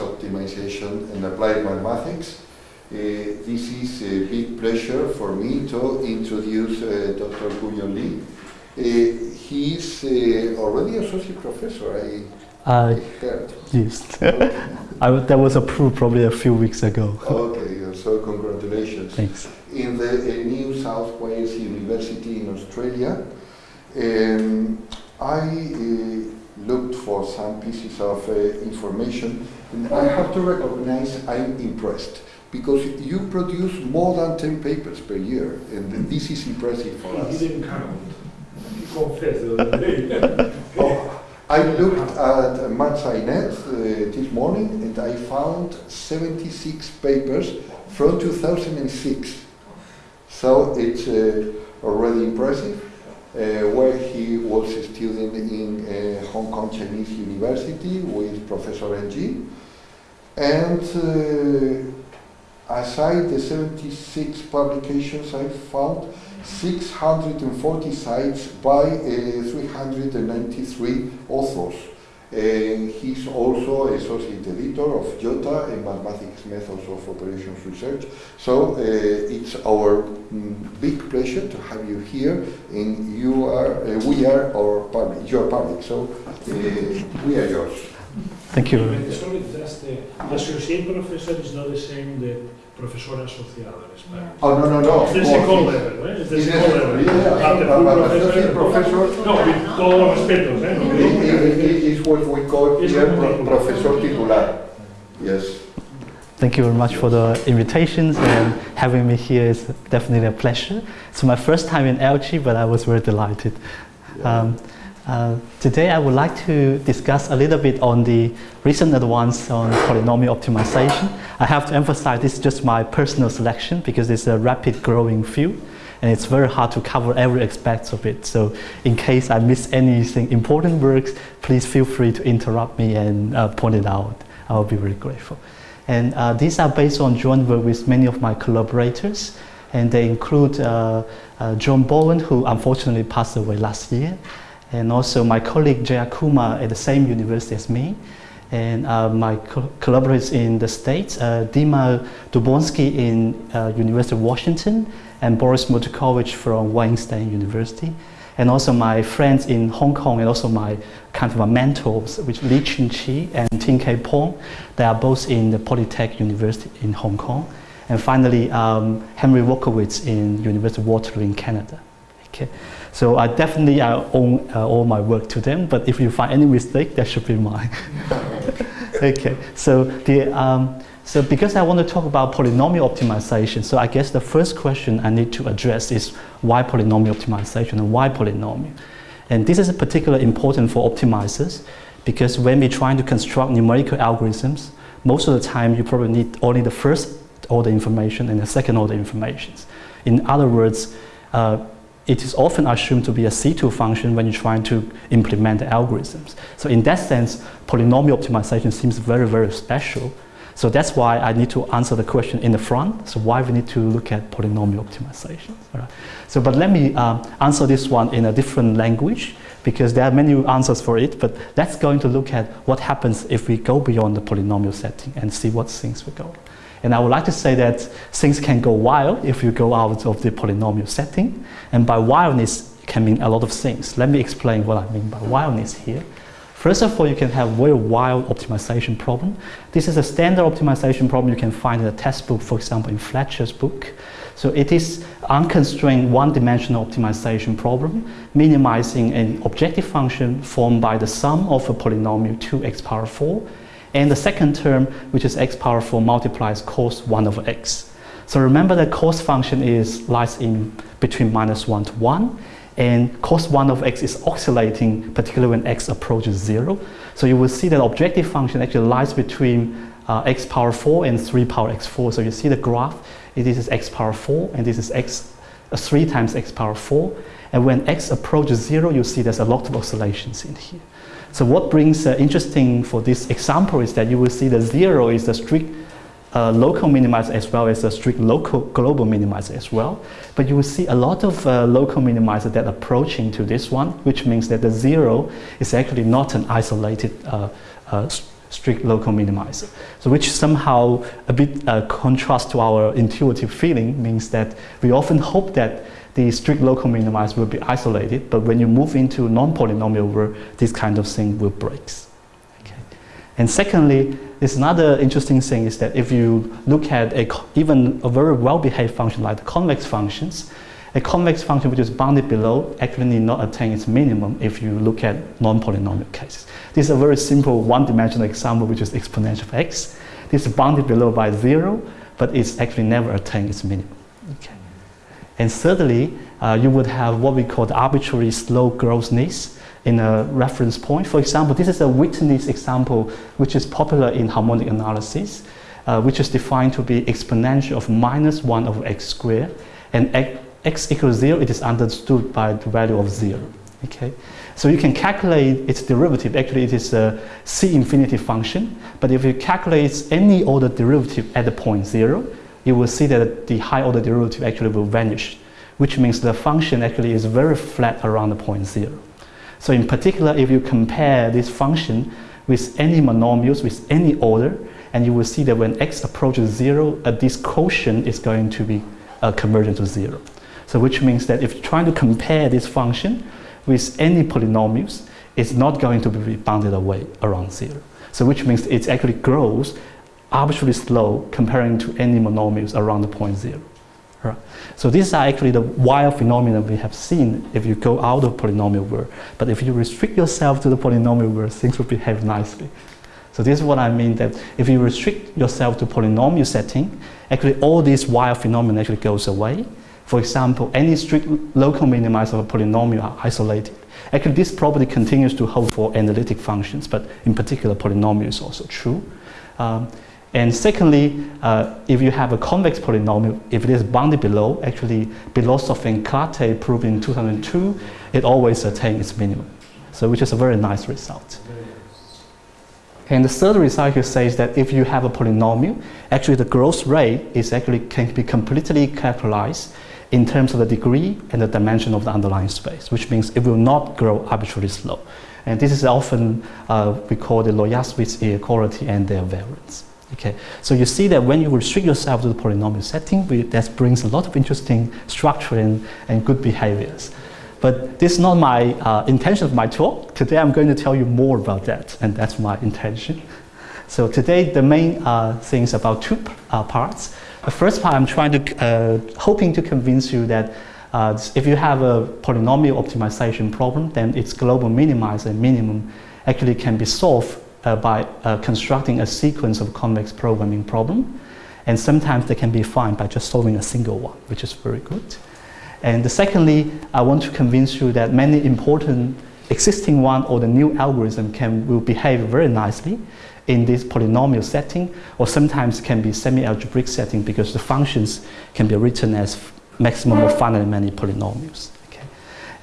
optimization and applied mathematics. Uh, this is a big pleasure for me to introduce uh, Dr. Guoyin Li. Uh, he is uh, already associate professor, I, I heard. yes. Okay. I, that was approved probably a few weeks ago. okay, so congratulations. Thanks. In the uh, New South Wales University in Australia, um, I uh, looked for some pieces of uh, information and I have to recognize I'm impressed because you produce more than 10 papers per year and this is impressive for us. He didn't count. He confessed the other day. Oh, I looked at MathSciNet uh, this morning and I found 76 papers from 2006. So it's uh, already impressive. Uh, where he was a student in uh, Hong Kong Chinese University with Professor Ng. And uh, aside the 76 publications, I found 640 sites by uh, 393 authors. And he's also associate editor of JOTA and Mathematics Methods of Operations Research. So uh, it's our mm, big pleasure to have you here, and you are, uh, we are our public, your public. So uh, we are yours. Thank you. Sorry, just uh, the associate professor is not the same the profesor asociado in Spanish. Oh no no no. It's the second level, eh? It's the second level. yeah, But the but- full but professor, professor- No, with todos los respetos, eh? No, It- it- it is what we call here not pro- titular. professor titular. Yes. Thank you very much for the invitations and having me here is definitely a pleasure. It's my first time in LG, but I was very delighted. Um, uh, today I would like to discuss a little bit on the recent advance on polynomial optimization. I have to emphasize this is just my personal selection because it's a rapid growing field and it's very hard to cover every aspect of it. So in case I miss anything important works, please feel free to interrupt me and uh, point it out. I will be very grateful. And uh, these are based on joint work with many of my collaborators and they include uh, uh, Jon Borwein who unfortunately passed away last year and also my colleague Jeyakumar at the same university as me, and uh, my co collaborators in the States, uh, Dima Drusvyatskiy in uh, University of Washington, and Boris Mordukhovich from State University, and also my friends in Hong Kong, and also my kind of my mentors, which Li Chun-chi and Ting Kei Pong, they are both in the Polytech University in Hong Kong, and finally um, Henry Wolkowicz in University of Waterloo in Canada. Okay. So I definitely I owe uh, all my work to them, but if you find any mistake, that should be mine. okay, so, the, um, so because I want to talk about polynomial optimization, so I guess the first question I need to address is why polynomial optimization and why polynomial? And this is particularly important for optimizers because when we're trying to construct numerical algorithms, most of the time you probably need only the first order information and the second order information. In other words, uh, it is often assumed to be a C2 function when you're trying to implement the algorithms. So in that sense, polynomial optimization seems very, very special. So that's why I need to answer the question in the front. So why we need to look at polynomial optimization. So but let me um, answer this one in a different language because there are many answers for it, but that's going to look at what happens if we go beyond the polynomial setting and see what things will go. And I would like to say that things can go wild if you go out of the polynomial setting. And by wildness can mean a lot of things. Let me explain what I mean by wildness here. First of all, you can have very wild optimization problem. This is a standard optimization problem you can find in a textbook, for example, in Fletcher's book. So it is unconstrained one-dimensional optimization problem, minimizing an objective function formed by the sum of a polynomial 2x power 4 and the second term, which is x power 4 multiplies cos 1 over x. So remember that cos function is lies in between minus 1 to 1, and cos 1 of x is oscillating, particularly when x approaches 0. So you will see that objective function actually lies between uh, x power 4 and 3 power x4. So you see the graph, this is x power 4, and this is x, uh, 3 times x power 4. And when x approaches 0, you see there's a lot of oscillations in here. So what brings uh, interesting for this example is that you will see the zero is the strict uh, local minimizer as well as a strict local global minimizer as well. But you will see a lot of uh, local minimizer that approaching to this one, which means that the zero is actually not an isolated uh, uh, strict local minimizer. So which somehow a bit uh, contrast to our intuitive feeling means that we often hope that the strict local minimizer will be isolated, but when you move into non-polynomial where this kind of thing will break. Okay. And secondly, there's another interesting thing is that if you look at a, even a very well-behaved function like the convex functions, a convex function which is bounded below actually need not attain its minimum if you look at non-polynomial cases. This is a very simple one-dimensional example which is exponential of x. This is bounded below by zero, but it's actually never attained its minimum. And thirdly, uh, you would have what we call the arbitrary slow growth needs in a reference point. For example, this is a Witness example which is popular in harmonic analysis, uh, which is defined to be exponential of minus 1 over x squared. And x equals 0, it is understood by the value of 0. Okay? So you can calculate its derivative. Actually, it is a c infinity function. But if you calculate any order derivative at the point 0, you will see that the high order derivative actually will vanish, which means the function actually is very flat around the point 0. So in particular, if you compare this function with any monomials with any order, and you will see that when x approaches zero, uh, this quotient is going to be uh, convergent to zero. So which means that if you're trying to compare this function with any polynomials, it's not going to be bounded away around zero. So which means it actually grows arbitrarily slow comparing to any monomials around the point zero. Right. So these are actually the wild phenomena we have seen if you go out of polynomial world. But if you restrict yourself to the polynomial world, things will behave nicely. So this is what I mean that if you restrict yourself to polynomial setting, actually all these wild phenomena actually goes away. For example, any strict local minimizer of a polynomial are isolated. Actually, this property continues to hold for analytic functions, but in particular, polynomial is also true. Um, and secondly, uh, if you have a convex polynomial, if it is bounded below, actually Belousov and Klatte proved in 2002, it always attains its minimum. So which is a very nice result. And the third result here says that if you have a polynomial, actually the growth rate is actually can be completely characterized in terms of the degree and the dimension of the underlying space, which means it will not grow arbitrarily slow. And this is often uh, we call the Łojasiewicz inequality and their variance. Okay, so you see that when you restrict yourself to the polynomial setting, we, that brings a lot of interesting structure and, and good behaviors. But this is not my uh, intention of my talk. Today I'm going to tell you more about that, and that's my intention. So today the main uh, things about two uh, parts. The first part I'm trying to, uh, hoping to convince you that uh, if you have a polynomial optimization problem, then its global minimizer and minimum actually can be solved by uh, constructing a sequence of convex programming problem. And sometimes they can be found by just solving a single one, which is very good. And secondly, I want to convince you that many important existing one or the new algorithm can will behave very nicely in this polynomial setting or sometimes can be semi-algebraic setting because the functions can be written as maximum of finitely many polynomials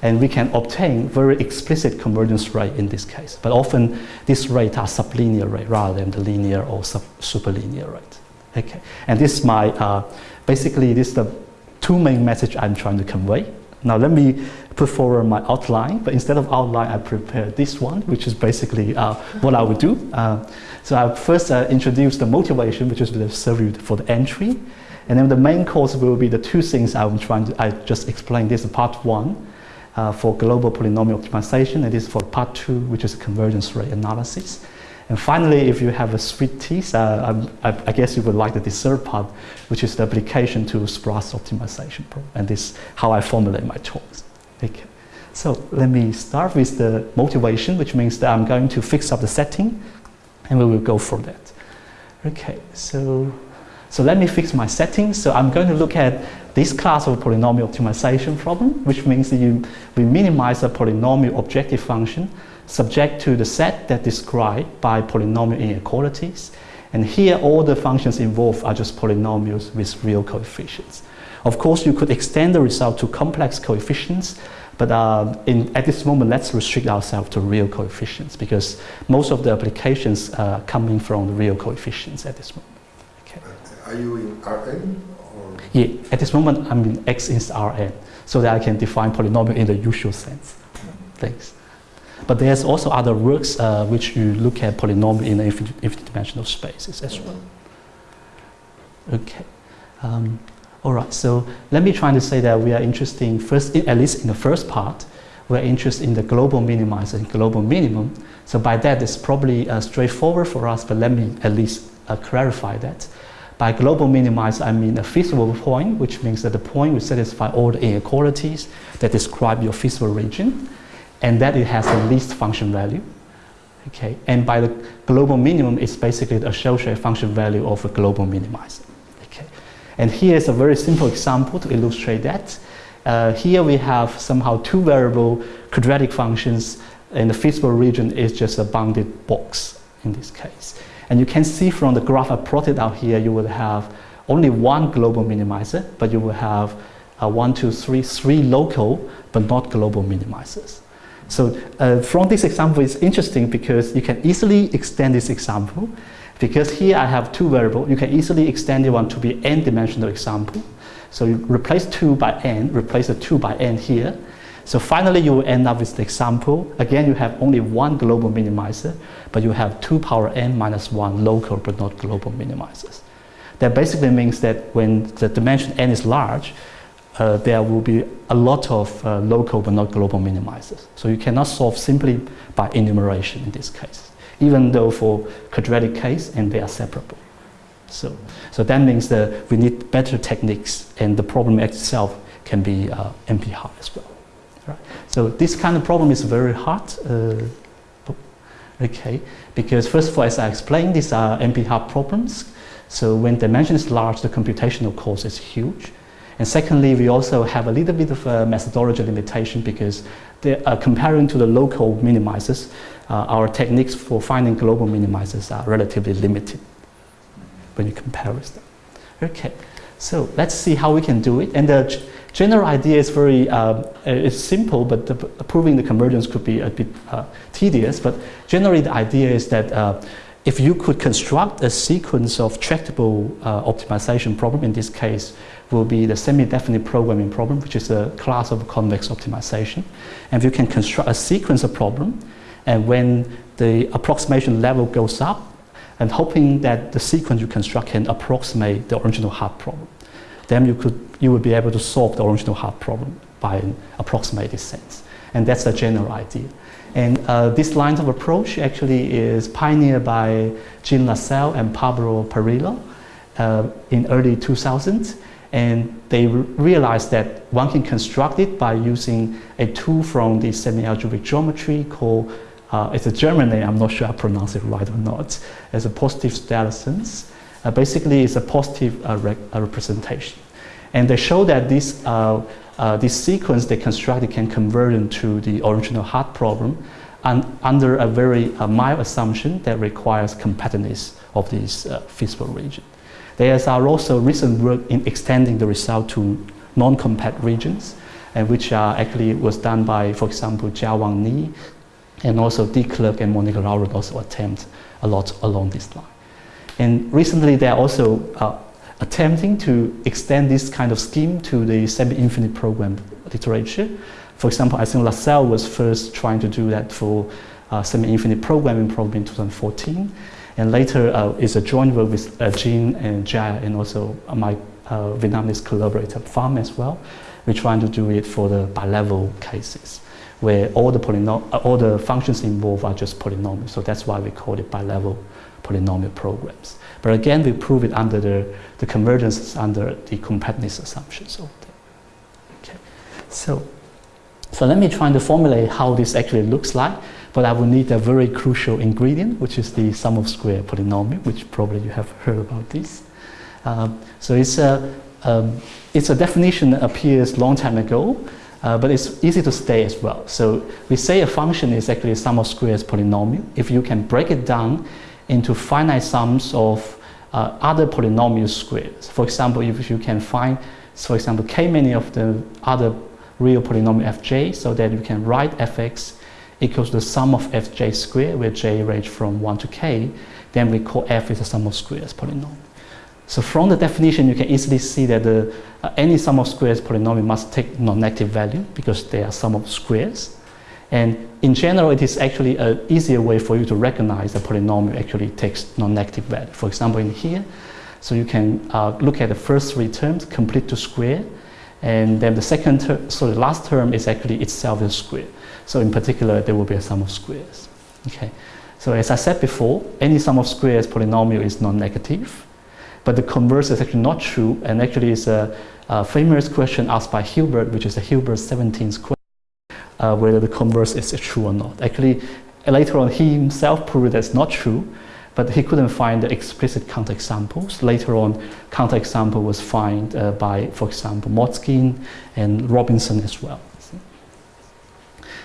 and we can obtain very explicit convergence rate in this case. But often these rates are sublinear rate rather than the linear or superlinear rate. Okay, and this is my uh, basically this is the two main message I'm trying to convey. Now let me put forward my outline, but instead of outline, I prepared this one, which is basically uh, what I would do. Uh, so I first uh, introduce the motivation, which is the survey for the entry, and then the main course will be the two things I'm trying to. I just explained this part one, uh, for global polynomial optimization. It is for part two, which is convergence rate analysis. And finally, if you have a sweet teeth, uh, I, I, guess you would like the dessert part, which is the application to sparse optimization problem. And this is how I formulate my talks. Okay. So let me start with the motivation, which means that I'm going to fix up the setting, and we will go for that. Okay, so, so let me fix my setting. So I'm going to look at this class of polynomial optimization problem, which means you, we minimize a polynomial objective function subject to the set that described by polynomial inequalities. And here all the functions involved are just polynomials with real coefficients. Of course, you could extend the result to complex coefficients, but uh, in, at this moment, let's restrict ourselves to real coefficients because most of the applications are coming from the real coefficients at this moment. Are you in Rn? Yeah, at this moment, I'm in X is Rn, so that I can define polynomial in the usual sense. Thanks. But there's also other works uh, which you look at polynomial in infinite, infinite dimensional spaces as well. Okay. Um, all right, so let me try to say that we are interested first, in, at least in the first part, we're interested in the global minimizer and global minimum. So by that, it's probably uh, straightforward for us, but let me at least uh, clarify that. By global minimize, I mean a feasible point, which means that the point will satisfy all the inequalities that describe your feasible region, and that it has the least function value. Okay, and by the global minimum, it's basically the associated function value of a global minimizer. Okay, and here is a very simple example to illustrate that. Uh, here we have somehow two variable quadratic functions, and the feasible region is just a bounded box in this case. And you can see from the graph I plotted out here, you will have only one global minimizer, but you will have uh, one, two, three, three local, but not global minimizers. So uh, from this example, it's interesting because you can easily extend this example. Because here I have two variables, you can easily extend it one to be n-dimensional example. So you replace 2 by n, replace the 2 by n here. So finally you will end up with the example. Again, you have only one global minimizer, but you have 2 power n minus 1 local but not global minimizers. That basically means that when the dimension n is large, uh, there will be a lot of uh, local but not global minimizers. So you cannot solve simply by enumeration in this case, even though for quadratic case and they are separable. So, so that means that we need better techniques and the problem itself can be uh, NP hard as well. So this kind of problem is very hard. Uh, okay, because first of all, as I explained, these are NP hard problems. So when dimension is large, the computational cost is huge. And secondly, we also have a little bit of a methodology limitation because uh, comparing to the local minimizers, uh, our techniques for finding global minimizers are relatively limited when you compare with them. Okay, so let's see how we can do it. And the general idea is very uh, it's simple, but the, proving the convergence could be a bit uh, tedious. But generally, the idea is that uh, if you could construct a sequence of tractable uh, optimization problem, in this case, will be the semi-definite programming problem, which is a class of convex optimization. And if you can construct a sequence of problem, and when the approximation level goes up, and hoping that the sequence you construct can approximate the original hard problem. Then you, could, you would be able to solve the original Hart problem by an approximated sense. And that's the general idea. And uh, this line of approach actually is pioneered by Jean Lasserre and Pablo Parrilo uh, in early 2000s. And they realized that one can construct it by using a tool from the semi-algebraic geometry called uh, it's a German name, I'm not sure I pronounce it right or not. as a Positivstellensatz. Uh, basically, it's a positive uh, re representation. And they show that this, uh, uh, this sequence they constructed can convert into the original Hart problem and under a very uh, mild assumption that requires compactness of this feasible region. There is also recent work in extending the result to non-compact regions, and which actually was done by, for example, Jiawang Nie, and also de Klerk and Monique Laurent also attempt a lot along this line. And recently they're also uh, attempting to extend this kind of scheme to the semi-infinite program literature. For example, I think Lasserre was first trying to do that for uh, semi-infinite programming problem in 2014. And later uh, is a joint work with uh, Jean and Jia and also my uh, Vietnamese collaborator Pham as well. We're trying to do it for the bi-level cases where all the, all the functions involved are just polynomials. So that's why we call it bilevel polynomial programs. But again, we prove it under the, the convergence under the compactness assumptions. Okay. So, so let me try to formulate how this actually looks like. But I will need a very crucial ingredient, which is the sum of square polynomial, which probably you have heard about this. Um, so it's a, um, it's a definition that appears long time ago, uh, but it's easy to stay as well. So we say a function is actually a sum of squares polynomial. If you can break it down into finite sums of uh, other polynomial squares. For example, if you can find, for example, k many of the other real polynomial fj, so that you can write fx equals the sum of fj squared, where j range from 1 to k, then we call f is a sum of squares polynomial. So from the definition, you can easily see that the, uh, any sum of squares polynomial must take non-negative value because they are sum of squares. And in general, it is actually an easier way for you to recognize a polynomial actually takes non-negative value. For example, in here, so you can uh, look at the first three terms, complete to square, and then the second term, so the last term is actually itself a square. So in particular, there will be a sum of squares. Okay. So as I said before, any sum of squares polynomial is non-negative, but the converse is actually not true, and actually is a, a famous question asked by Hilbert, which is a Hilbert 17th question, uh, whether the converse is true or not. Actually, later on, he himself proved that's not true, but he couldn't find the explicit counterexamples. Later on, counterexample was found uh, by, for example, Motzkin and Robinson as well.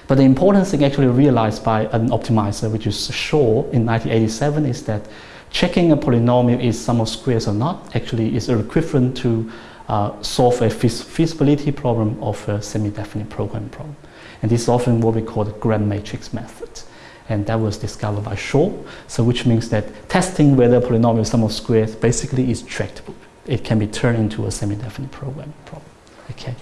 But the important thing actually realized by an optimizer, which is Shor in 1987, is that checking a polynomial is sum of squares or not actually is equivalent to uh, solve a feasibility problem of a semi-definite programming problem. And this is often what we call the Gram matrix method and that was discovered by Shor. So which means that testing whether a polynomial sum of squares basically is tractable. It can be turned into a semi-definite program problem. Okay,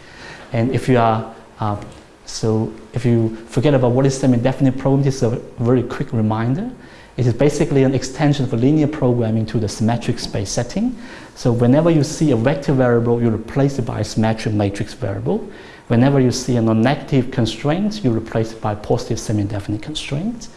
and if you are uh, so if you forget about what is semi-definite program, this is a very quick reminder. It is basically an extension of linear programming to the symmetric space setting. So whenever you see a vector variable, you replace it by a symmetric matrix variable. Whenever you see a non-negative constraint, you replace it by positive semi-definite constraint.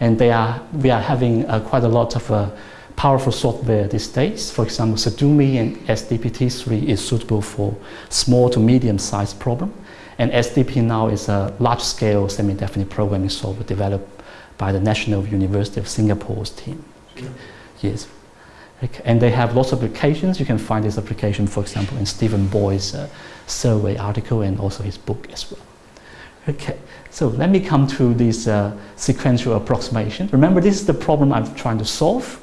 And they are, we are having uh, quite a lot of uh, powerful software these days. For example, SeDuMi and SDPT3 is suitable for small to medium-sized problem. And SDPNAL is a large-scale semi-definite programming software developed by the National University of Singapore's team. Okay. Yes. Okay. And they have lots of applications. You can find this application, for example, in Stephen Boyd's uh, survey article and also his book as well. Okay, so let me come to this uh, sequential approximation. Remember, this is the problem I'm trying to solve.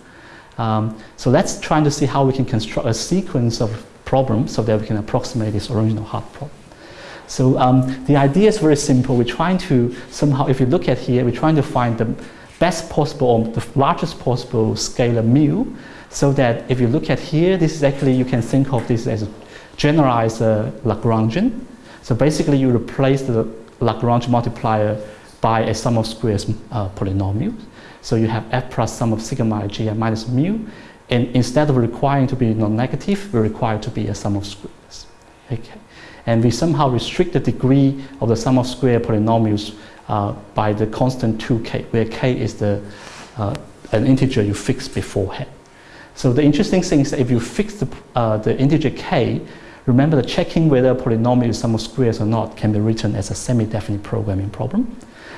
Um, so let's try to see how we can construct a sequence of problems so that we can approximate this original hard problem. So um, the idea is very simple. We're trying to somehow, if you look at here, we're trying to find the best possible or the largest possible scalar mu so that if you look at here, this is actually, you can think of this as a generalized uh, Lagrangian. So basically you replace the Lagrange multiplier by a sum of squares uh, polynomial. So you have f plus sum of sigma g minus mu. And instead of requiring to be non-negative, we require to be a sum of squares. Okay. And we somehow restrict the degree of the sum of square polynomials uh, by the constant 2k, where k is the, uh, an integer you fix beforehand. So the interesting thing is that if you fix the, uh, the integer k, remember that checking whether a polynomial is sum of squares or not can be written as a semi-definite programming problem.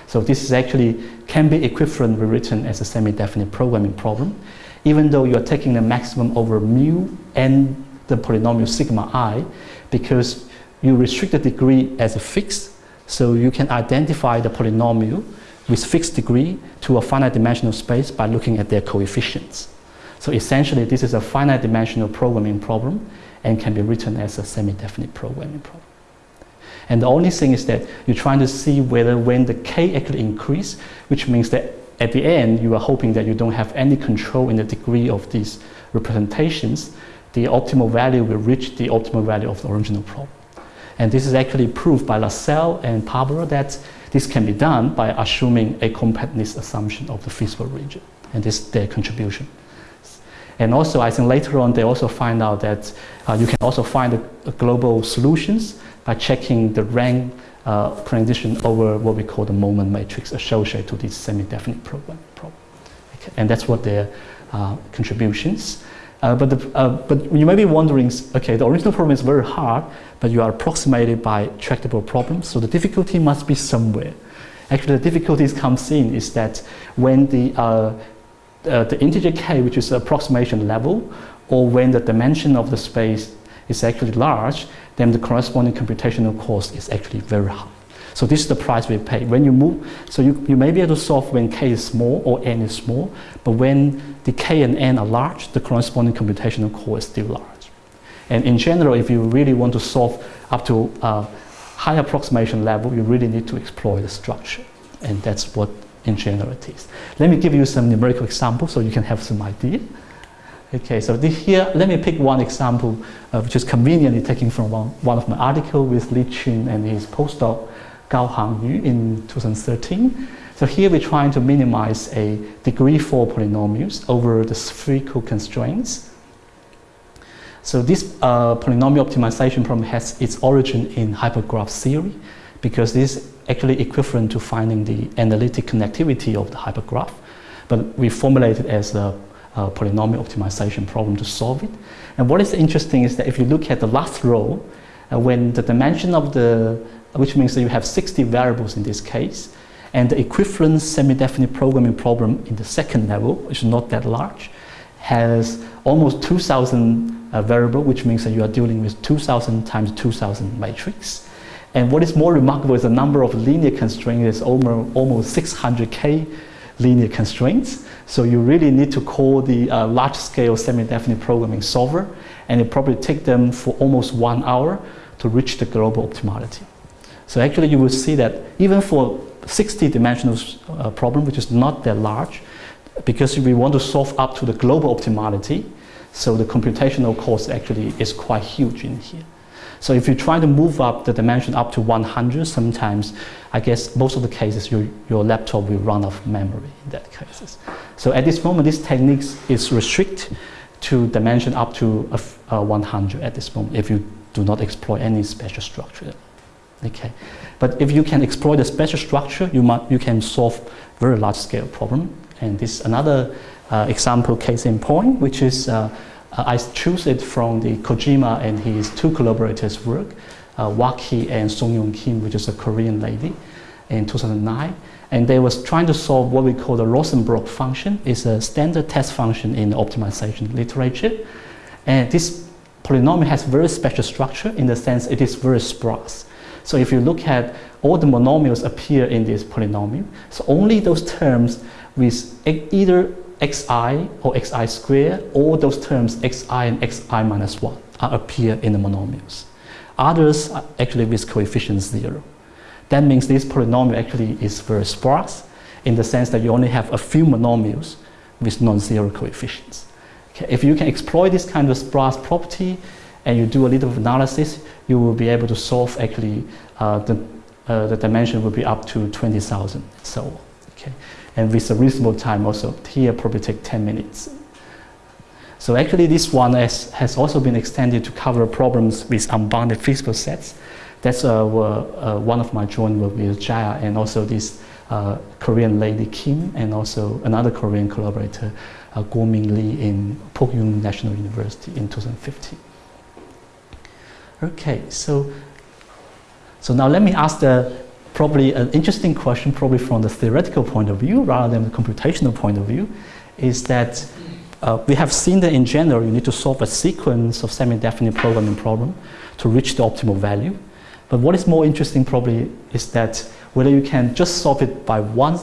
So this is actually can be equivalently written as a semi-definite programming problem, even though you are taking the maximum over mu and the polynomial sigma i, because you restrict the degree as a fixed, so you can identify the polynomial with fixed degree to a finite dimensional space by looking at their coefficients. So essentially, this is a finite dimensional programming problem and can be written as a semi-definite programming problem. And the only thing is that you're trying to see whether when the k actually increase, which means that at the end, you are hoping that you don't have any control in the degree of these representations, the optimal value will reach the optimal value of the original problem. And this is actually proved by Lasserre and Pablo that this can be done by assuming a compactness assumption of the feasible region. And this is their contribution. And also, I think later on, they also find out that uh, you can also find global solutions by checking the rank uh, transition over what we call the moment matrix associated to this semi-definite program problem. Okay. And that's what their uh, contributions. Uh, but, the, uh, but you may be wondering, okay, the original problem is very hard, but you are approximated by tractable problems, so the difficulty must be somewhere. Actually, the difficulties comes in is that when the uh, uh, the integer k, which is the approximation level, or when the dimension of the space is actually large, then the corresponding computational cost is actually very high. So this is the price we pay. When you move, so you, you may be able to solve when k is small or n is small, but when the k and n are large, the corresponding computational cost is still large. And in general, if you really want to solve up to a high approximation level, you really need to exploit the structure. And that's what in generalities. Let me give you some numerical examples so you can have some idea. Okay, so this here, let me pick one example, uh, which is conveniently taken from one, one of my articles with Li Qun and his postdoc, Gao Hang Yu in 2013. So here we're trying to minimize a degree 4 polynomials over the spherical constraints. So this uh, polynomial optimization problem has its origin in hypergraph theory because this is actually equivalent to finding the analytic connectivity of the hypergraph. But we formulate it as a, a polynomial optimization problem to solve it. And what is interesting is that if you look at the last row, uh, when the dimension of the, which means that you have 60 variables in this case, and the equivalent semi-definite programming problem in the second level, which is not that large, has almost 2,000 uh, variable, which means that you are dealing with 2,000 times 2,000 matrix. And what is more remarkable is the number of linear constraints is almost, almost 600k linear constraints. So you really need to call the uh, large-scale semi-definite programming solver, and it probably take them for almost one hour to reach the global optimality. So actually you will see that even for 60 dimensional uh, problem, which is not that large, because we want to solve up to the global optimality, so the computational cost actually is quite huge in here. So if you try to move up the dimension up to 100, sometimes I guess most of the cases your, your laptop will run out of memory in that cases. So at this moment, this technique is restricted to dimension up to a, a 100 at this moment if you do not exploit any special structure. Okay. But if you can exploit the special structure, you, might, you can solve very large scale problem. And this is another uh, example case in point, which is uh I choose it from the Kojima and his two collaborators' work, uh, Waki and Sunyoung Kim, which is a Korean lady, in 2009. And they was trying to solve what we call the Rosenbrock function. It's a standard test function in the optimization literature. And this polynomial has very special structure in the sense it is very sparse. So if you look at all the monomials appear in this polynomial, so only those terms with either xi or xi squared, all those terms xi and xi minus 1 appear in the monomials. Others are actually with coefficient 0. That means this polynomial actually is very sparse in the sense that you only have a few monomials with non-zero coefficients. Okay, if you can exploit this kind of sparse property and you do a little analysis, you will be able to solve actually uh, the, uh, the dimension will be up to 20,000 so on. Okay? And with a reasonable time also, here probably take 10 minutes. So actually this one has, has also been extended to cover problems with unbounded physical sets. That's uh, uh, one of my joint work with Jaya and also this uh, Korean lady Kim and also another Korean collaborator, uh, Gue Myung Lee in Pukyong National University in 2015. Okay, so so now let me ask the probably an interesting question, probably from the theoretical point of view rather than the computational point of view, is that uh, we have seen that in general you need to solve a sequence of semi-definite programming problem to reach the optimal value. But what is more interesting probably is that whether you can just solve it by one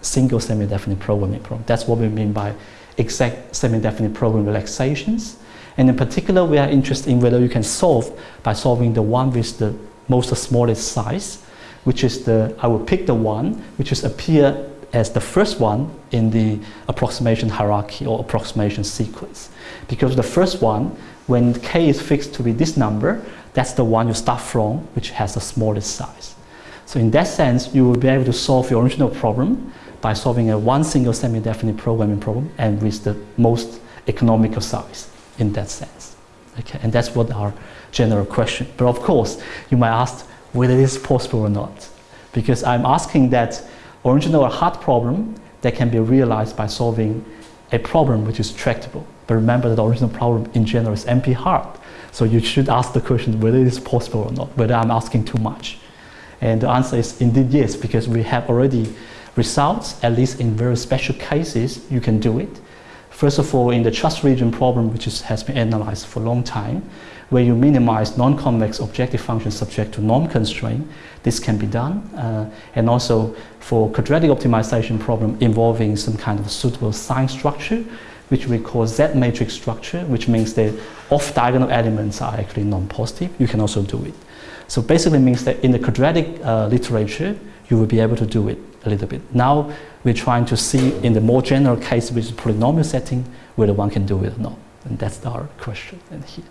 single semi-definite programming problem. That's what we mean by exact semi-definite program relaxations. And in particular, we are interested in whether you can solve by solving the one with the most smallest size, which is the, I will pick the one which is appear as the first one in the approximation hierarchy or approximation sequence. Because the first one, when k is fixed to be this number, that's the one you start from, which has the smallest size. So in that sense, you will be able to solve your original problem by solving a one single semi-definite programming problem and with the most economical size in that sense. Okay, and that's what our general question. But of course, you might ask whether it is possible or not. Because I'm asking that original or hard problem that can be realized by solving a problem which is tractable. But remember that the original problem in general is NP hard. So you should ask the question whether it is possible or not, whether I'm asking too much. And the answer is indeed yes, because we have already results, at least in very special cases, you can do it. First of all, in the trust region problem, which is, has been analyzed for a long time, where you minimize non-convex objective functions subject to norm constraint, this can be done. Uh, and also for quadratic optimization problem involving some kind of suitable sign structure, which we call Z matrix structure, which means the off-diagonal elements are actually non-positive, you can also do it. So basically means that in the quadratic uh, literature, you will be able to do it a little bit. Now we're trying to see in the more general case with polynomial setting whether one can do it or not. And that's our question in here.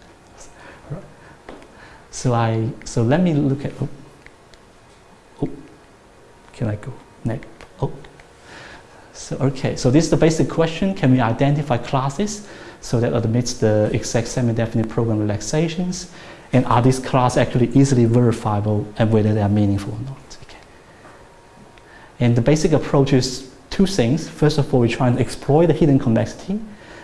So I so let me look at oh, oh, can I go next? Oh. So, okay, so this is the basic question. Can we identify classes so that admits the exact semi-definite program relaxations? And are these classes actually easily verifiable and whether they are meaningful or not? And the basic approach is two things. First of all, we try to exploit the hidden convexity.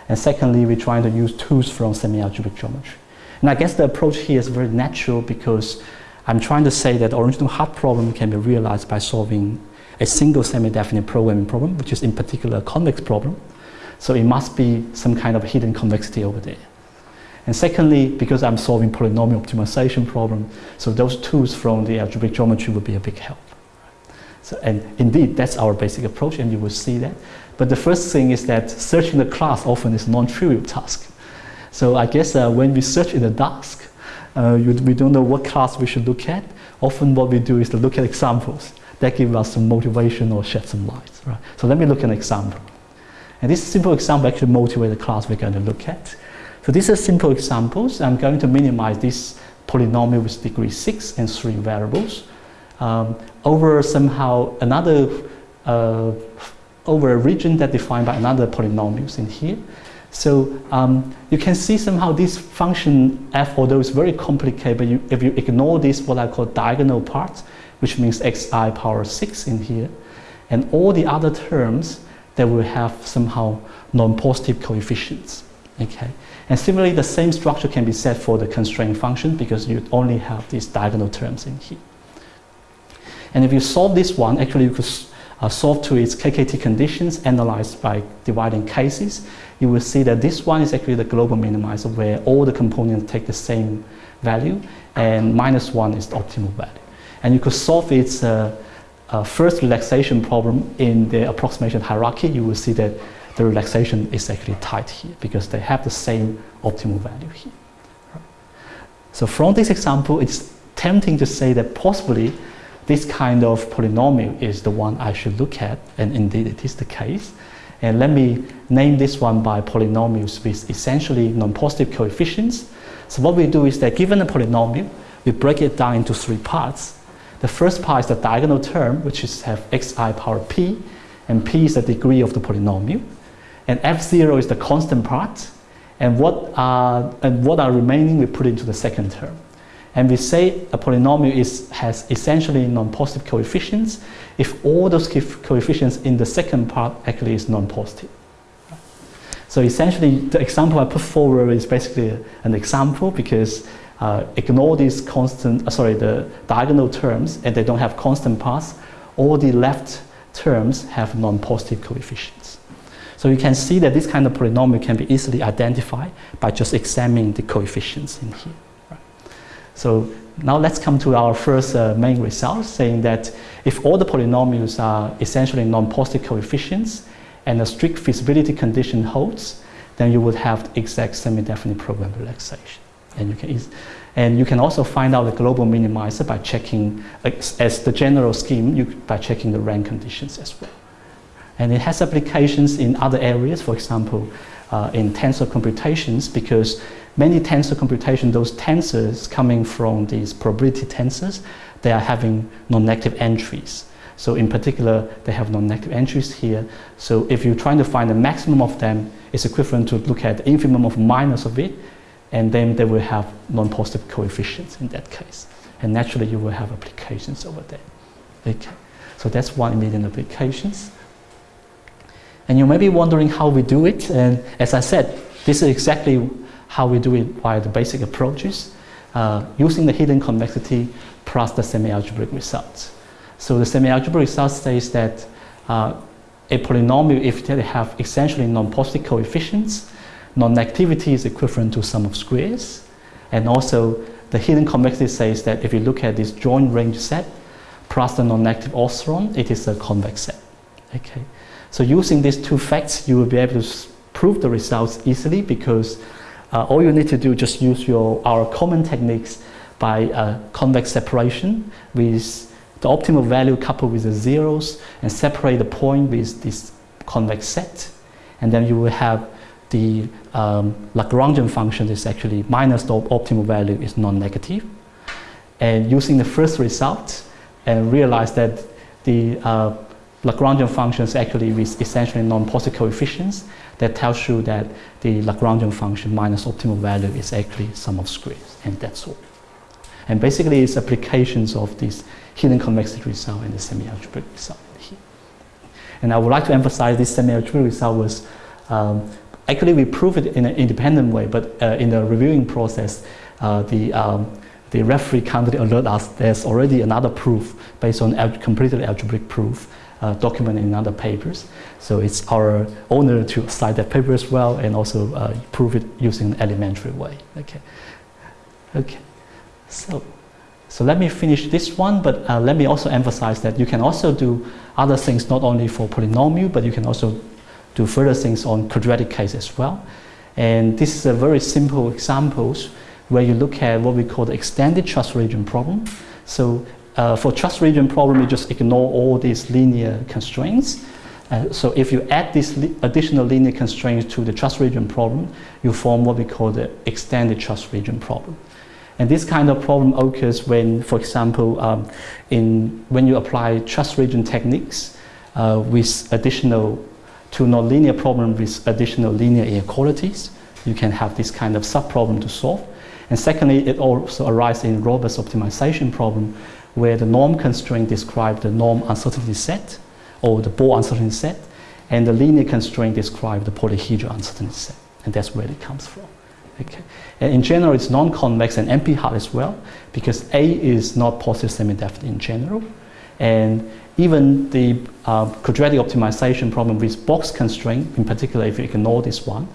And secondly, we're trying to use tools from semi-algebraic geometry. And I guess the approach here is very natural because I'm trying to say that the original hard problem can be realized by solving a single semi-definite programming problem, which is in particular a convex problem. So it must be some kind of hidden convexity over there. And secondly, because I'm solving polynomial optimization problem, so those tools from the algebraic geometry would be a big help. So, and indeed, that's our basic approach, and you will see that. But the first thing is that searching the class often is a non-trivial task. So I guess uh, when we search in the dark, uh, you, we don't know what class we should look at. Often what we do is to look at examples that give us some motivation or shed some light. Right? So let me look at an example. And this simple example actually motivates the class we're going to look at. So these are simple examples. I'm going to minimize this polynomial with degree 6 and 3 variables um, over somehow another, uh, over a region that defined by another polynomials in here. So um, you can see somehow this function f, although it's very complicated, but you, if you ignore this, what I call diagonal part, which means xi power 6 in here, and all the other terms that will have somehow non-positive coefficients. Okay, and similarly, the same structure can be said for the constraint function because you only have these diagonal terms in here. And if you solve this one, actually you could uh, solve to its KKT conditions analyzed by dividing cases, you will see that this one is actually the global minimizer where all the components take the same value and minus one is the optimal value. And you could solve its uh, uh, first relaxation problem in the approximation hierarchy, you will see that the relaxation is actually tight here because they have the same optimal value here. So from this example, it's tempting to say that possibly this kind of polynomial is the one I should look at, and indeed it is the case. And let me name this one by polynomials with essentially non-positive coefficients. So what we do is that given a polynomial, we break it down into three parts. The first part is the diagonal term, which is have xi power p, and p is the degree of the polynomial. And f0 is the constant part, and what are, and what are remaining we put into the second term. And we say a polynomial is, has essentially non-positive coefficients if all those coefficients in the second part actually is non-positive. So essentially, the example I put forward is basically an example because uh, ignore these constant, uh, sorry, the diagonal terms and they don't have constant parts. All the left terms have non-positive coefficients. So you can see that this kind of polynomial can be easily identified by just examining the coefficients in here. So now let's come to our first uh, main result, saying that if all the polynomials are essentially non-positive coefficients and a strict feasibility condition holds, then you would have the exact semi-definite program relaxation. And you can, and you can also find out the global minimizer by checking, as the general scheme, you, by checking the rank conditions as well. And it has applications in other areas, for example, uh, in tensor computations, because many tensor computation, those tensors coming from these probability tensors, they are having non-negative entries. So in particular, they have non-negative entries here. So if you're trying to find the maximum of them, it's equivalent to look at the infimum of minus of it, and then they will have non-positive coefficients in that case. And naturally, you will have applications over there. Okay. So that's one immediate applications. And you may be wondering how we do it. And as I said, this is exactly how we do it by the basic approaches, uh, using the hidden convexity plus the semi-algebraic results. So the semi-algebraic result says that uh, a polynomial, if they have essentially non-positive coefficients, non-negativity is equivalent to sum of squares. And also the hidden convexity says that if you look at this joint range set plus the non-negative orthant, it is a convex set. Okay. So using these two facts, you will be able to prove the results easily because uh, all you need to do just use your, our common techniques by uh, convex separation with the optimal value coupled with the zeros and separate the point with this convex set. And then you will have the um, Lagrangian function is actually minus the optimal value is non-negative. And using the first result and realize that the uh, Lagrangian functions actually with essentially non-positive coefficients that tells you that the Lagrangian function minus optimal value is actually sum of squares, and that's all. And basically, it's applications of this hidden convexity result and the semi-algebraic result here. And I would like to emphasize this semi-algebraic result was um, actually we proved it in an independent way, but uh, in the reviewing process, uh, the um, the referee kindly alert us there's already another proof based on al completed algebraic proof uh, documented in other papers. So it's our honor to cite that paper as well and also uh, prove it using an elementary way. Okay. Okay. So, so let me finish this one, but uh, let me also emphasize that you can also do other things not only for polynomial, but you can also do further things on quadratic case as well. And this is a very simple examples where you look at what we call the extended trust region problem. So uh, for trust region problem, you just ignore all these linear constraints. Uh, so if you add these li additional linear constraints to the trust region problem, you form what we call the extended trust region problem. And this kind of problem occurs when, for example, um, in, when you apply trust region techniques uh, with additional to nonlinear problem with additional linear inequalities, you can have this kind of subproblem to solve. And secondly, it also arises in robust optimization problem where the norm constraint describes the norm uncertainty set or the Born uncertainty set, and the linear constraint describes the polyhedral uncertainty set, and that's where it comes from. Okay. And in general, it's non-convex and NP-hard as well, because A is not positive semi-definite in general, and even the uh, quadratic optimization problem with box constraint, in particular if you ignore this one,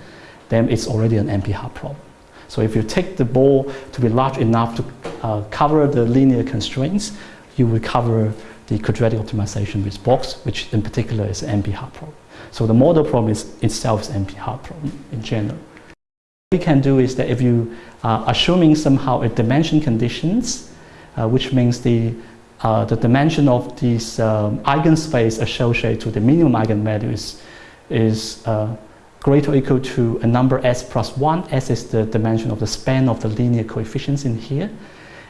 then it's already an NP-hard problem. So if you take the ball to be large enough to uh, cover the linear constraints, you will cover the quadratic optimization with box, which in particular is an NP-hard problem. So the model problem is itself is NP-hard problem in general. What we can do is that if you are assuming somehow a dimension conditions, uh, which means the uh, the dimension of this um, eigenspace associated to the minimum eigenvalue is, is uh, greater or equal to a number s plus 1. s is the dimension of the span of the linear coefficients in here.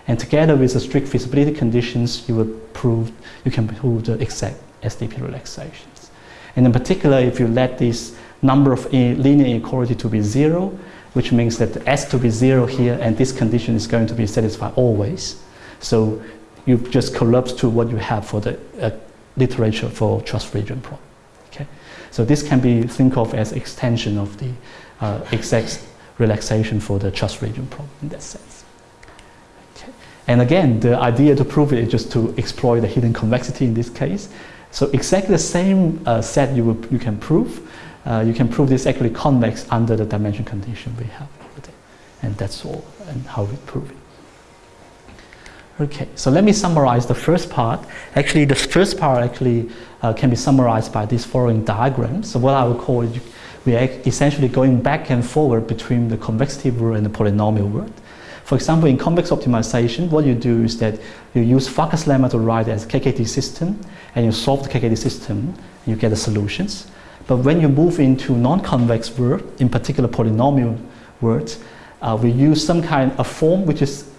And together with the strict feasibility conditions, you will prove, you can prove the exact SDP relaxations. And in particular, if you let this number of linear inequality to be zero, which means that the s to be zero here, and this condition is going to be satisfied always. So you just collapse to what you have for the uh, literature for trust region problem. Okay, so this can be think of as extension of the uh, exact relaxation for the trust region problem in that sense. Okay. And again, the idea to prove it is just to exploit the hidden convexity in this case. So exactly the same uh, set you, will, you can prove. Uh, you can prove this actually convex under the dimension condition we have. And that's all and how we prove it. Okay, so let me summarize the first part. Actually, the first part actually uh, can be summarized by this following diagram. So what I would call it, we are essentially going back and forward between the convexity world and the polynomial world. For example, in convex optimization, what you do is that you use Farkas lemma to write as KKT system, and you solve the KKT system, and you get the solutions. But when you move into non-convex world, in particular polynomial words, uh, we use some kind of form which is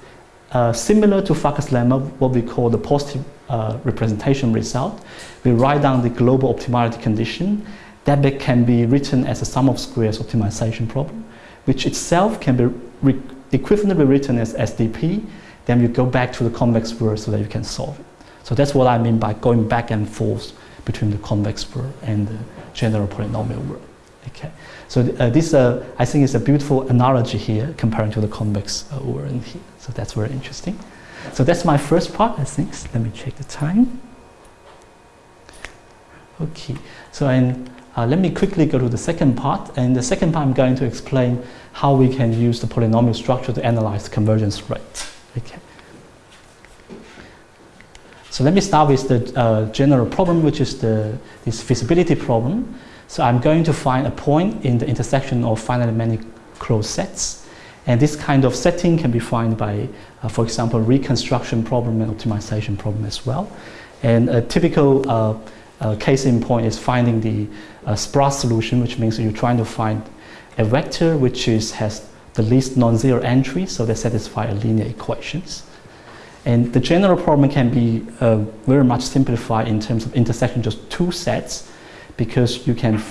uh, similar to Farkas lemma, what we call the positive uh, representation result. We write down the global optimality condition that can be written as a sum of squares optimization problem, which itself can be equivalently written as SDP. Then you go back to the convex world so that you can solve it. So that's what I mean by going back and forth between the convex world and the general polynomial world. Okay. So uh, this, uh, I think, is a beautiful analogy here comparing to the convex uh, world here. So that's very interesting. So that's my first part, I think. Let me check the time. Okay, so and, uh, let me quickly go to the second part. And the second part, I'm going to explain how we can use the polynomial structure to analyze convergence rate. Okay. So let me start with the uh, general problem, which is the this feasibility problem. So I'm going to find a point in the intersection of finitely many closed sets. And this kind of setting can be found by, uh, for example, reconstruction problem and optimization problem as well. And a typical uh, uh, case in point is finding the uh, sparse solution, which means you're trying to find a vector which is, has the least non-zero entry, so they satisfy linear equations. And the general problem can be uh, very much simplified in terms of intersection just two sets because you can,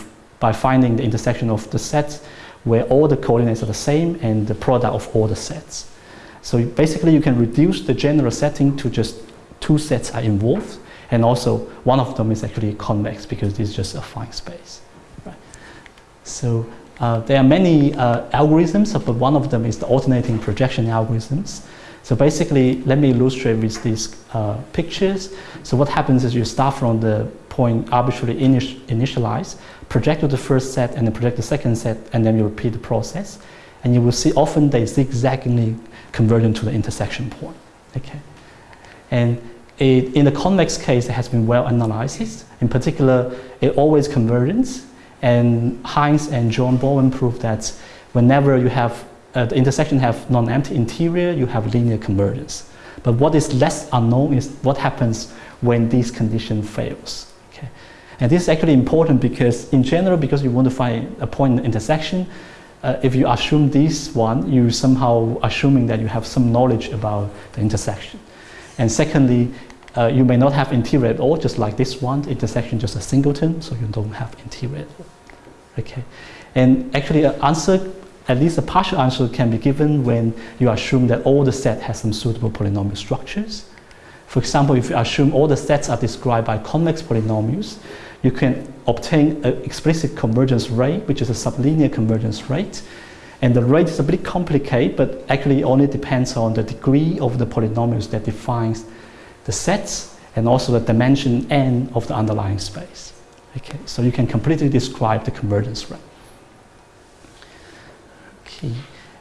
by finding the intersection of the sets where all the coordinates are the same and the product of all the sets. So basically you can reduce the general setting to just two sets are involved and also one of them is actually convex because it's just affine space. Right? So uh, there are many uh, algorithms, but one of them is the alternating projection algorithms. So basically, let me illustrate with these uh, pictures. So what happens is you start from the point arbitrarily initialize, project to the first set, and then project the second set, and then you repeat the process. And you will see often they zigzagly convergent to the intersection point. Okay, and it, in the convex case, it has been well analyzed. In particular, it always converges. And Heinz and Jon Borwein proved that whenever you have uh, the intersection have non-empty interior, you have linear convergence. But what is less unknown is what happens when this condition fails. And this is actually important because in general, because you want to find a point in the intersection, uh, if you assume this one, you somehow assuming that you have some knowledge about the intersection. And secondly, uh, you may not have interior at all, just like this one, intersection just a singleton, so you don't have interior. Okay, and actually an answer, at least a partial answer can be given when you assume that all the set has some suitable polynomial structures. For example, if you assume all the sets are described by convex polynomials, you can obtain an explicit convergence rate, which is a sublinear convergence rate. And the rate is a bit complicated, but actually only depends on the degree of the polynomials that defines the sets and also the dimension n of the underlying space. Okay, so you can completely describe the convergence rate. Okay.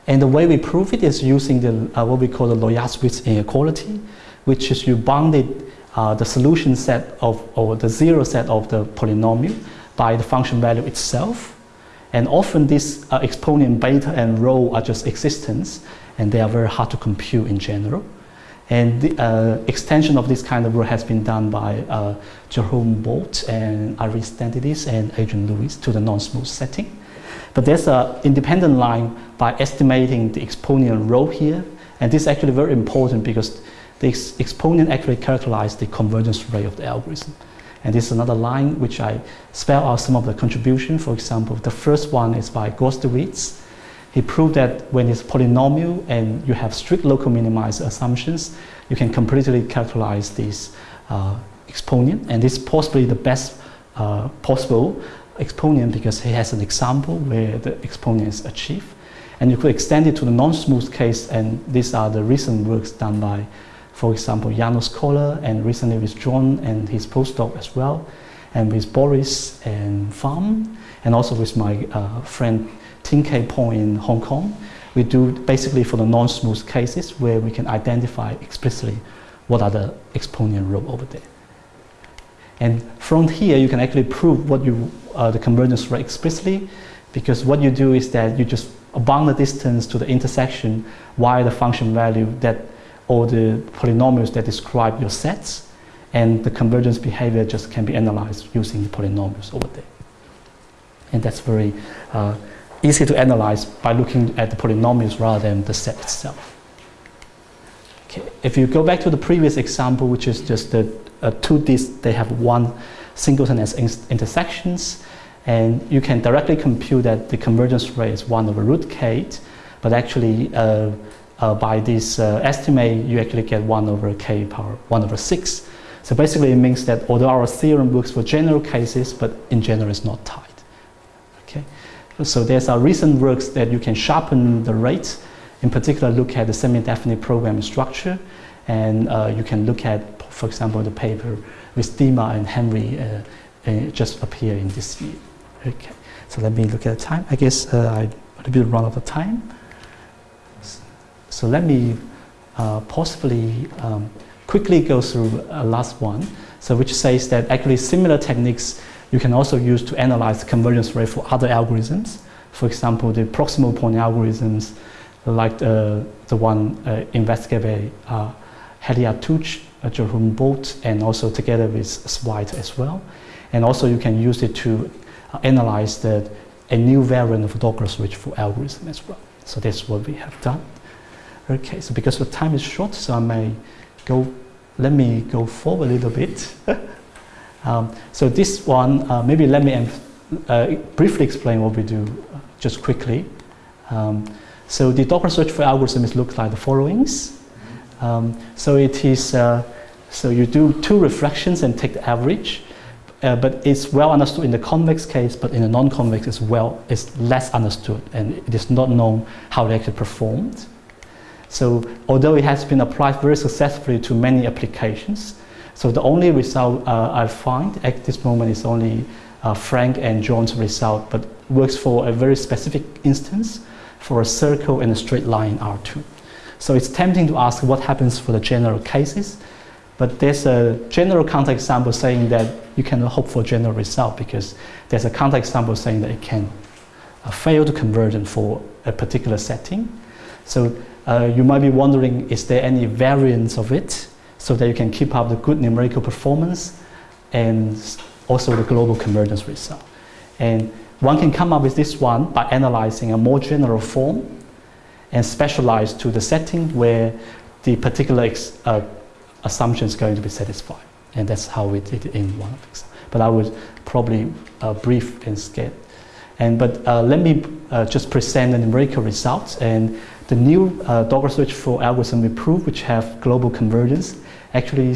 And the way we prove it is using the, uh, what we call the Łojasiewicz inequality, which is you bounded uh, the solution set of, or the zero set of the polynomial by the function value itself. And often these uh, exponent beta and rho are just existence, and they are very hard to compute in general. And the uh, extension of this kind of work has been done by uh, Jerome Bolte and Daniilidis and Adrian Lewis to the non-smooth setting. But there's an independent line by estimating the exponent rho here. And this is actually very important because the ex exponent actually characterizes the convergence rate of the algorithm. And this is another line which I spell out some of the contribution. For example, the first one is by Gwoździewicz he proved that when it's polynomial and you have strict local minimized assumptions, you can completely characterize this uh, exponent. And this is possibly the best uh, possible exponent because he has an example where the exponent is achieved. And you could extend it to the non-smooth case, and these are the recent works done by, for example, János Kollár, and recently with John and his postdoc as well, and with Boris and Pham, and also with my uh, friend Ting Kei Pong in Hong Kong. We do basically for the non-smooth cases where we can identify explicitly what are the exponent rho over there. And from here, you can actually prove what you, uh, the convergence rate explicitly, because what you do is that you just bound the distance to the intersection via the function value that, or the polynomials that describe your sets, and the convergence behavior just can be analyzed using the polynomials over there. And that's very uh, easy to analyze by looking at the polynomials rather than the set itself. Okay. If you go back to the previous example, which is just the uh, two disks, they have one singleton as intersections, and you can directly compute that the convergence rate is 1 over root k, but actually uh, uh, by this uh, estimate, you actually get 1 over k power 1 over 6. So basically it means that although our theorem works for general cases, but in general it's not tight. Okay? So there's a recent works that you can sharpen the rates. In particular, look at the semi-definite program structure, and uh, you can look at, for example, the paper with Dima and Henry uh, uh, just appear in this year. Okay, so let me look at the time. I guess uh, I a little bit run out of time. So let me uh, possibly um, quickly go through a last one. So which says that actually similar techniques you can also use to analyze convergence rate for other algorithms. For example, the proximal point algorithms like the, uh, the one uh, investigated by uh, Hedy Attouch, uh, Jerome Bolte, and also together with Svaiter as well. And also you can use it to uh, analyze the, a new variant of Douglas-Rachford algorithm as well. So that's what we have done. Okay, so because the time is short, so I may go, let me go forward a little bit. um, so this one, uh, maybe let me uh, briefly explain what we do uh, just quickly. Um, so the Douglas-Rachford algorithms looks like the followings. Um, so it is, uh, so you do two reflections and take the average. Uh, but it's well understood in the convex case, but in the non-convex as well, it's less understood and it is not known how they actually performed. So although it has been applied very successfully to many applications, so the only result uh, I find at this moment is only uh, Frank and John's result, but works for a very specific instance for a circle and a straight line R2. So it's tempting to ask what happens for the general cases, but there's a general counterexample saying that you cannot hope for a general result because there's a counterexample saying that it can uh, fail to conversion for a particular setting. So uh, you might be wondering, is there any variance of it so that you can keep up the good numerical performance and also the global convergence result. And one can come up with this one by analyzing a more general form and specialize to the setting where the particular uh, assumption is going to be satisfied. And that's how we did it in one of them. But I would probably uh, brief and skip. And but uh, let me uh, just present the numerical results. And the new uh, Douglas-Rachford algorithm we prove, which have global convergence, actually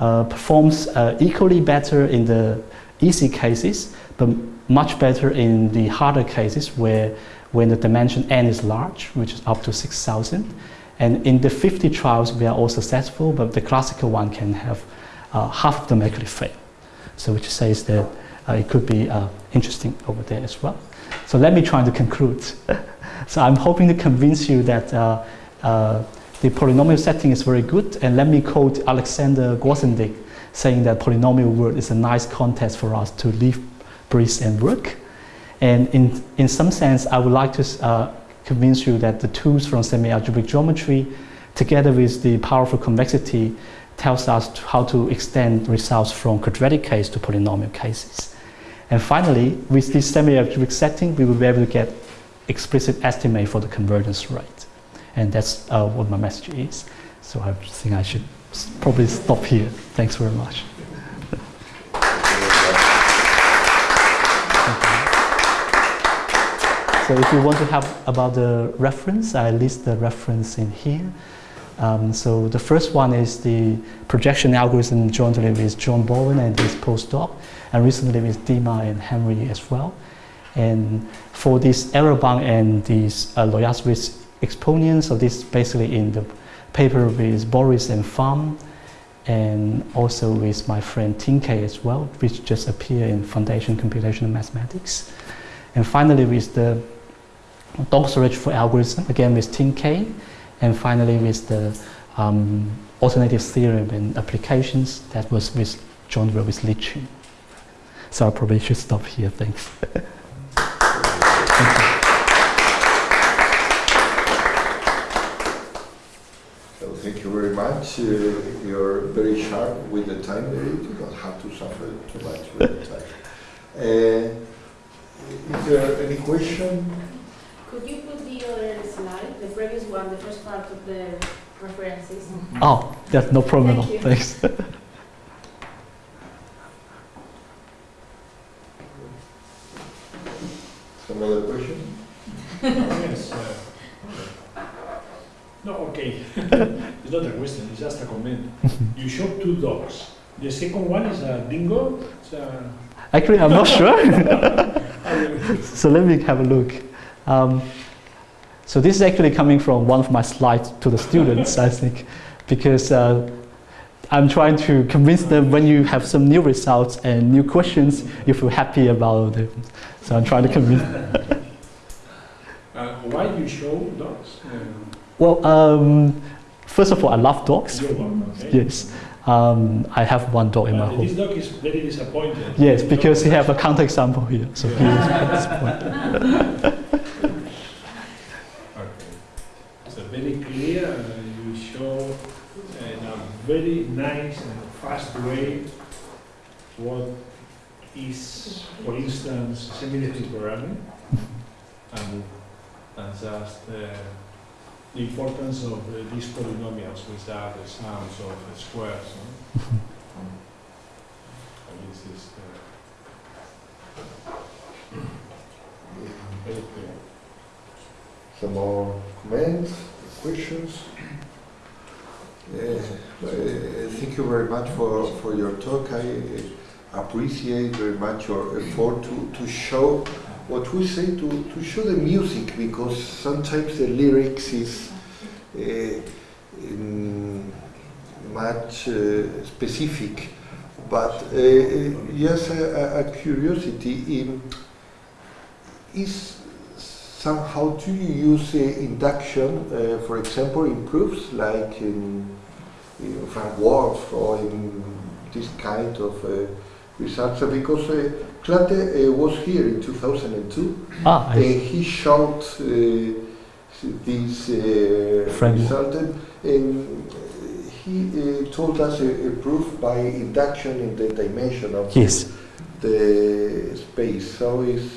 uh, performs uh, equally better in the easy cases, but much better in the harder cases where when the dimension n is large, which is up to 6,000. And in the 50 trials, we are all successful, but the classical one can have uh, half of them actually fail. So which says that uh, it could be uh, interesting over there as well. So let me try to conclude. so I'm hoping to convince you that uh, uh, the polynomial setting is very good. And let me quote Alexander Grothendieck saying that polynomial world is a nice context for us to live, breathe, and work. And in, in some sense, I would like to uh, convince you that the tools from semi-algebraic geometry, together with the powerful convexity, tells us how to extend results from quadratic case to polynomial cases. And finally, with this semi-algebraic setting, we will be able to get explicit estimate for the convergence rate. And that's uh, what my message is. So I think I should probably stop here. Thanks very much. So if you want to have about the reference, I list the reference in here. Um, so the first one is the projection algorithm jointly with Jon Borwein and his postdoc, and recently with Dima and Henry as well. And for this error bound and these uh, Łojasiewicz exponents, so this basically in the paper with Boris and Pham, and also with my friend Ting Kei as well, which just appeared in Foundation Computational Mathematics. And finally with the Douglas-Rachford algorithm, again with Ting Kei, and finally with the um, alternative theorem and applications that was with John with Liqun. So I probably should stop here, thanks. Thank so thank you very much. Uh, you're very sharp with the time there. You don't have to suffer too much with the time. Uh, is there any question? Could you put the other slide, the previous one, the first part of the references? Oh, that's no problem. Thank you. Thanks. Some other question? yes. Uh, no, okay. it's not a question, it's just a comment. You showed two dogs. The second one is a dingo. It's a, Actually, I'm not sure. So let me have a look. Um, so this is actually coming from one of my slides to the students, I think, because uh, I'm trying to convince them when you have some new results and new questions, you feel happy about them. So I'm trying to convince. uh, why you show dogs? Well, um, first of all, I love dogs. your dog, okay? Yes, um, I have one dog in my Uh, home. this dog is very disappointed. Yes, because he have a counterexample here. So he is disappointed. Okay. So very clear, uh, you show in a very nice and fast way what is, for instance, semi-definite programming and, and just uh, the importance of uh, these polynomials, which are the sums of the squares. no? And this is uh, very. Some more comments, questions? Uh, uh, Thank you very much for, for your talk. I uh, appreciate very much your effort to, to show what we say, to, to show the music, because sometimes the lyrics is uh, in much uh, specific. But uh, uh, a, a- a curiosity, um, is somehow do you use uh, induction, uh, for example, in proofs like in, in Frank-Wolfe or in this kind of? Uh, Because Klatte uh, was here in 2002 Ah, he showed uh, this uh, result and, he uh, told us a, a proof by induction in the dimension of yes. the space. So is,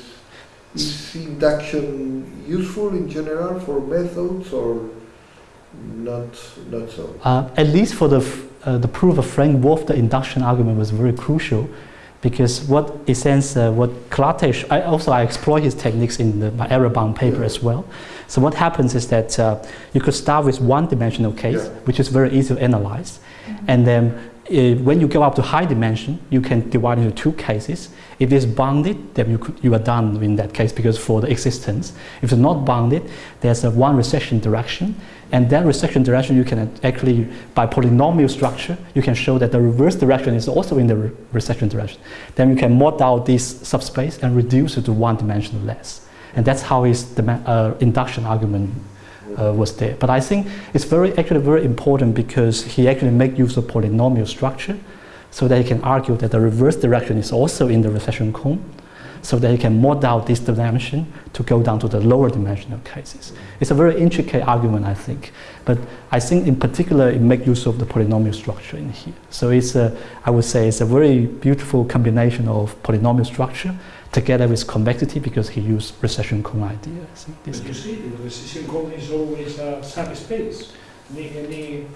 is induction useful in general for methods or not, not so? Uh, at least for the, f- uh, the proof of Frank-Wolfe, the induction argument was very crucial because what in sense uh, what Klatesh, I also I explore his techniques in the, my error bound paper Yeah. as well. So what happens is that uh, you could start with one dimensional case, Yeah. which is very easy to analyze, and then when you go up to high dimension, you can divide into two cases. If it's bounded, then you, could, you are done in that case because for the existence. If it's not bounded, there's a one recession direction, and that recession direction you can actually, by polynomial structure, you can show that the reverse direction is also in the re- recession direction. Then you can mod out this subspace and reduce it to one dimension less. And that's how his uh, induction argument uh, was there. But I think it's very actually very important because he actually make use of polynomial structure so that he can argue that the reverse direction is also in the recession cone so that he can mod out this dimension to go down to the lower dimensional cases. It's a very intricate argument, I think. But I think in particular it make use of the polynomial structure in here. So it's a, I would say it's a very beautiful combination of polynomial structure together with convexity because he used recession cone idea. I think this But you see, the recession cone is always a subspace. Any, any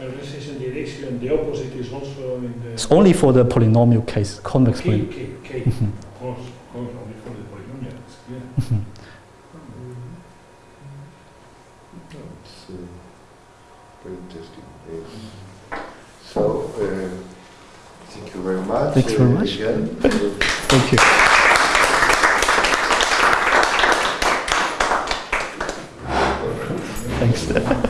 uh, recession direction, the opposite is also in the. It's only for the polynomial case, convex K, poly- K, K. Of course, of course, only for the polynomial, it's clear. Mhm. It's uh, very interesting. Uh, so, uh, thank you very much. Thanks very much. Thank you. Thanks.